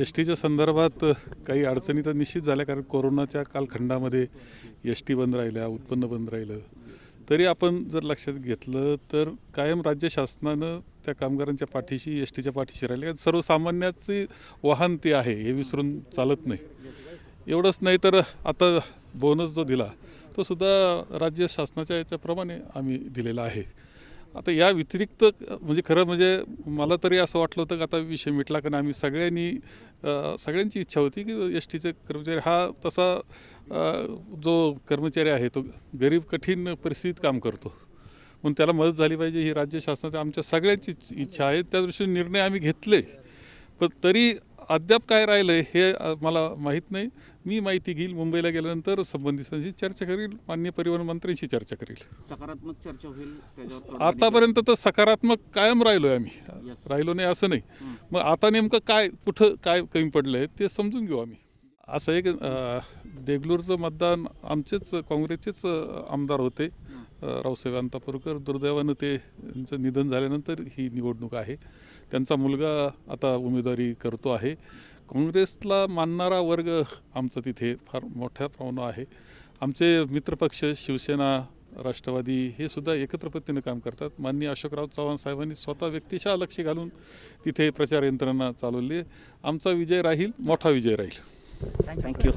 S टीच्या संदर्भात काही अडचणी तर निश्चित झाल्या कारण कोरोनाच्या कालखंडामध्ये एस टी बंद राहिल्या उत्पन्न बंद राहिलं. तरी आपण जर लक्षात घेतलं तर कायम राज्य शासनानं त्या कामगारांच्या पाठीशी एस टीच्या पाठीशी राहिले. कारण सर्वसामान्याचे वाहन ते आहे हे विसरून चालत नाही. एवढंच नाही तर आता बोनस जो दिला तो सुद्धा राज्य शासनाच्या याच्याप्रमाणे आम्ही दिलेला आहे. आता या व्यतिरिक्त म्हणजे खरं म्हणजे मला तरी असं वाटलं होतं की आता विषय मिटला कारण आम्ही सगळ्यांनी सगळ्यांची इच्छा होती की एस टीचे कर्मचारी हा तसा जो कर्मचारी आहे तो गरीब कठीण परिस्थितीत काम करतो. म्हणून त्याला मदत झाली पाहिजे ही राज्य शासनाची आमच्या सगळ्यांची इच्छा आहे. त्या दृष्टीने निर्णय आम्ही घेतले. पण तरी अद्याप काय राहिलं आहे हे मला माहीत नाही. मी माहिती घेईल मुंबईला गेल्यानंतर संबंधितांशी चर्चा करील माननीय परिवहन मंत्र्यांशी चर्चा करील. सकारात्मक चर्चा होईल आतापर्यंत तर सकारात्मक कायम राहिलो आहे आम्ही. राहिलो नाही असं नाही. मग आता नेमकं काय कुठं काय कमी पडलं आहे ते समजून घेऊ आम्ही. असं आहे की अं, देगलूरचं मतदान आमचेच काँग्रेसचेच आमदार होते. रावसाहेब अंतापूरकर दुर्दैवानं ते त्यांचं निधन झाल्यानंतर ही निवडणूक आहे. त्यांचा मुलगा आता उमेदवारी करतो आहे. काँग्रेसला मानणारा वर्ग आमचा तिथे फार मोठ्या प्रमाणात आहे. आमचे मित्रपक्ष शिवसेना राष्ट्रवादी हे सुद्धा एकत्र पद्धतीनं काम करतात. माननीय अशोकराव चव्हाण साहेबांनी स्वतः व्यक्तिशः लक्ष घालून तिथे प्रचार यंत्रणा चालवली आमचा विजय राहील मोठा विजय राहील. थँक्यू